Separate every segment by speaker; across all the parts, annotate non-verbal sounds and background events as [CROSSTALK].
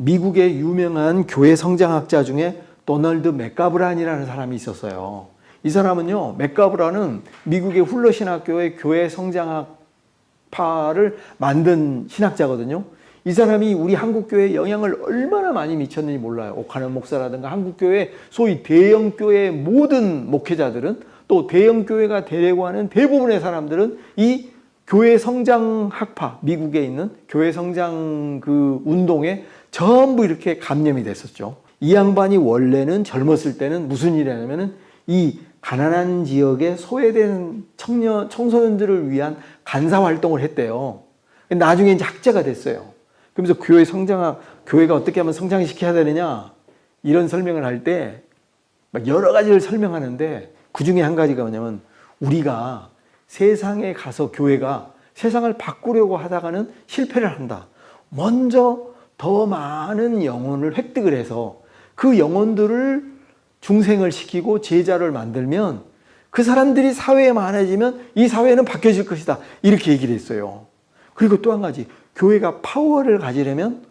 Speaker 1: 미국의 유명한 교회 성장학자 중에 도널드 맥가브란이라는 사람이 있었어요. 이 사람은요, 맥가브란은 미국의 훌러 신학교의 교회 성장학파를 만든 신학자거든요. 이 사람이 우리 한국교회에 영향을 얼마나 많이 미쳤는지 몰라요. 오카는 목사라든가 한국교회 소위 대형교회 모든 목회자들은 또 대형교회가 되려고 하는 대부분의 사람들은 이 교회 성장 학파, 미국에 있는 교회 성장 그 운동에 전부 이렇게 감염이 됐었죠. 이 양반이 원래는 젊었을 때는 무슨 일을 하냐면은 이 가난한 지역에 소외된 청년, 청소년들을 위한 간사 활동을 했대요. 나중에 이제 학자가 됐어요. 그러면서 교회 성장학, 교회가 어떻게 하면 성장시켜야 되느냐, 이런 설명을 할 때 여러 가지를 설명하는데 그 중에 한 가지가 뭐냐면 우리가 세상에 가서 교회가 세상을 바꾸려고 하다가는 실패를 한다. 먼저 더 많은 영혼을 획득을 해서 그 영혼들을 중생을 시키고 제자를 만들면 그 사람들이 사회에 많아지면 이 사회는 바뀌어질 것이다. 이렇게 얘기를 했어요. 그리고 또 한 가지 교회가 파워를 가지려면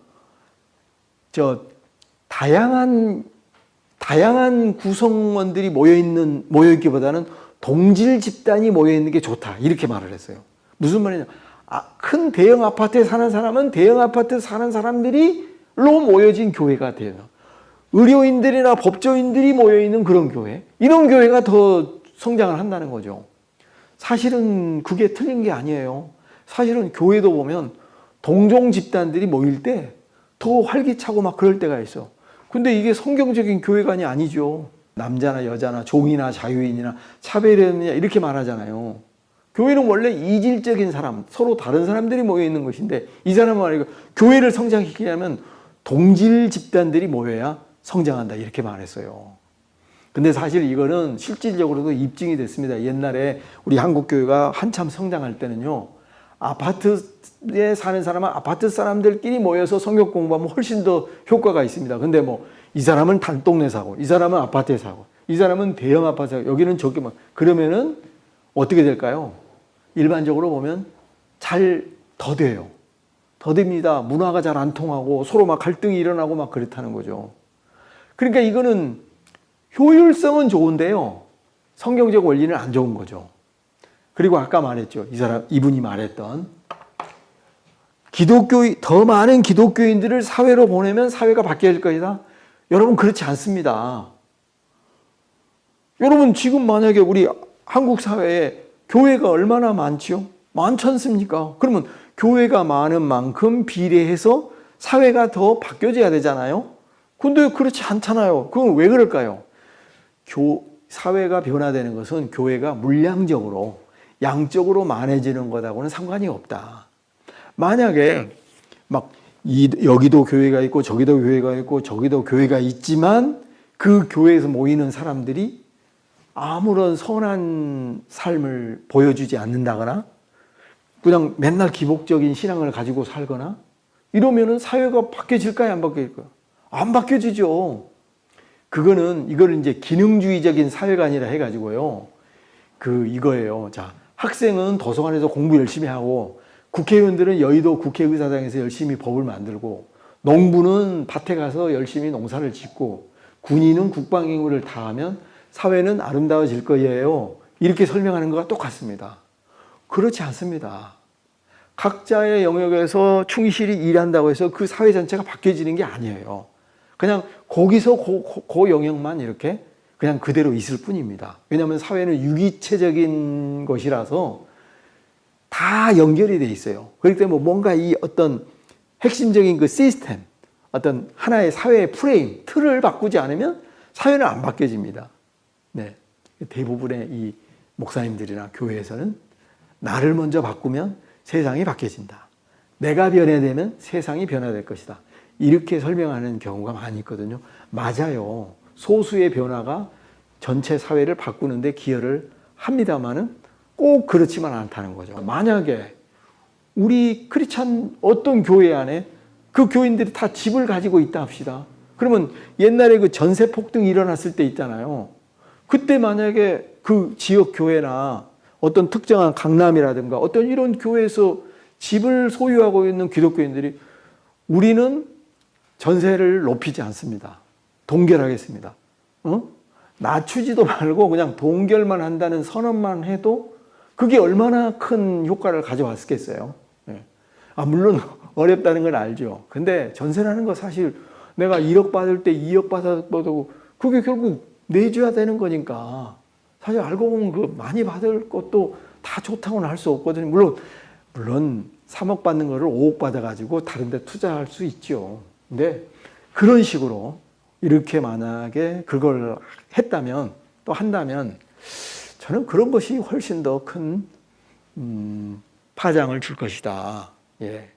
Speaker 1: 저 다양한 다양한 구성원들이 모여 있는 모여 있기보다는 동질 집단이 모여 있는 게 좋다. 이렇게 말을 했어요. 무슨 말이냐? 아, 큰 대형 아파트에 사는 사람은 대형 아파트에 사는 사람들이로 모여진 교회가 돼요. 의료인들이나 법조인들이 모여 있는 그런 교회. 이런 교회가 더 성장을 한다는 거죠. 사실은 그게 틀린 게 아니에요. 사실은 교회도 보면 동종 집단들이 모일 때 더 활기차고 막 그럴 때가 있어. 근데 이게 성경적인 교회관이 아니죠. 남자나 여자나 종이나 자유인이나 차별이냐 이렇게 말하잖아요. 교회는 원래 이질적인 사람, 서로 다른 사람들이 모여 있는 것인데 이 사람은 말이고 교회를 성장시키려면 동질 집단들이 모여야 성장한다 이렇게 말했어요. 근데 사실 이거는 실질적으로도 입증이 됐습니다. 옛날에 우리 한국교회가 한참 성장할 때는요. 아파트에 사는 사람은 아파트 사람들끼리 모여서 성경 공부하면 훨씬 더 효과가 있습니다. 근데 뭐 이 사람은 단동네 사고, 이 사람은 아파트에 사고, 이 사람은 대형 아파트 사고, 여기는 저기 막 그러면은 어떻게 될까요? 일반적으로 보면 잘 더뎌요. 더딥니다. 문화가 잘 안 통하고 서로 막 갈등이 일어나고 막 그렇다는 거죠. 그러니까 이거는 효율성은 좋은데요. 성경적 원리는 안 좋은 거죠. 그리고 아까 말했죠. 이 사람, 이분이 말했던 기독교, 더 많은 기독교인들을 사회로 보내면 사회가 바뀔 것이다. 여러분, 그렇지 않습니다. 여러분, 지금 만약에 우리 한국 사회에 교회가 얼마나 많지요? 많지 않습니까? 그러면 교회가 많은 만큼 비례해서 사회가 더 바뀌어져야 되잖아요? 근데 그렇지 않잖아요. 그건 왜 그럴까요? 교, 사회가 변화되는 것은 교회가 물량적으로, 양적으로 많아지는 것하고는 상관이 없다. 만약에 막 이, 여기도 교회가 있고 저기도 교회가 있고 저기도 교회가 있지만 그 교회에서 모이는 사람들이 아무런 선한 삶을 보여주지 않는다거나 그냥 맨날 기복적인 신앙을 가지고 살거나 이러면은 사회가 바뀌어질까요? 안 바뀌어질까요? 안 바뀌어지죠. 그거는 이거를 이제 기능주의적인 사회가 아니라 해가지고요. 그 이거예요. 자 학생은 도서관에서 공부 열심히 하고 국회의원들은 여의도 국회의사당에서 열심히 법을 만들고 농부는 밭에 가서 열심히 농사를 짓고 군인은 국방임무를 다하면 사회는 아름다워질 거예요. 이렇게 설명하는 것과 똑같습니다. 그렇지 않습니다. 각자의 영역에서 충실히 일한다고 해서 그 사회 전체가 바뀌어지는 게 아니에요. 그냥 거기서 그, 그, 그 영역만 이렇게 그냥 그대로 있을 뿐입니다. 왜냐하면 사회는 유기체적인 것이라서 다 연결이 돼 있어요. 그렇기 때문에 뭔가 이 어떤 핵심적인 그 시스템, 어떤 하나의 사회의 프레임, 틀을 바꾸지 않으면 사회는 안 바뀌어집니다. 네. 대부분의 이 목사님들이나 교회에서는 나를 먼저 바꾸면 세상이 바뀌어진다. 내가 변화되면 세상이 변화될 것이다. 이렇게 설명하는 경우가 많이 있거든요. 맞아요. 소수의 변화가 전체 사회를 바꾸는데 기여를 합니다만은 꼭 그렇지만 않다는 거죠. 만약에 우리 크리찬 어떤 교회 안에 그 교인들이 다 집을 가지고 있다 합시다. 그러면 옛날에 그 전세 폭등이 일어났을 때 있잖아요. 그때 만약에 그 지역 교회나 어떤 특정한 강남이라든가 어떤 이런 교회에서 집을 소유하고 있는 기독교인들이 우리는 전세를 높이지 않습니다. 동결하겠습니다. 어? 낮추지도 말고 그냥 동결만 한다는 선언만 해도 그게 얼마나 큰 효과를 가져왔겠어요. 예. 아, 물론 [LAUGHS] 어렵다는 걸 알죠. 근데 전세라는 거 사실 내가 1억 받을 때 2억 받아도 그게 결국 내줘야 되는 거니까 사실 알고 보면 그 많이 받을 것도 다 좋다고는 할 수 없거든요. 물론 물론 3억 받는 거를 5억 받아가지고 다른 데 투자할 수 있죠. 근데 그런 식으로 이렇게 만약에 그걸 했다면 또 한다면 저는 그런 것이 훨씬 더큰 음, 파장을 줄 것이다. 예.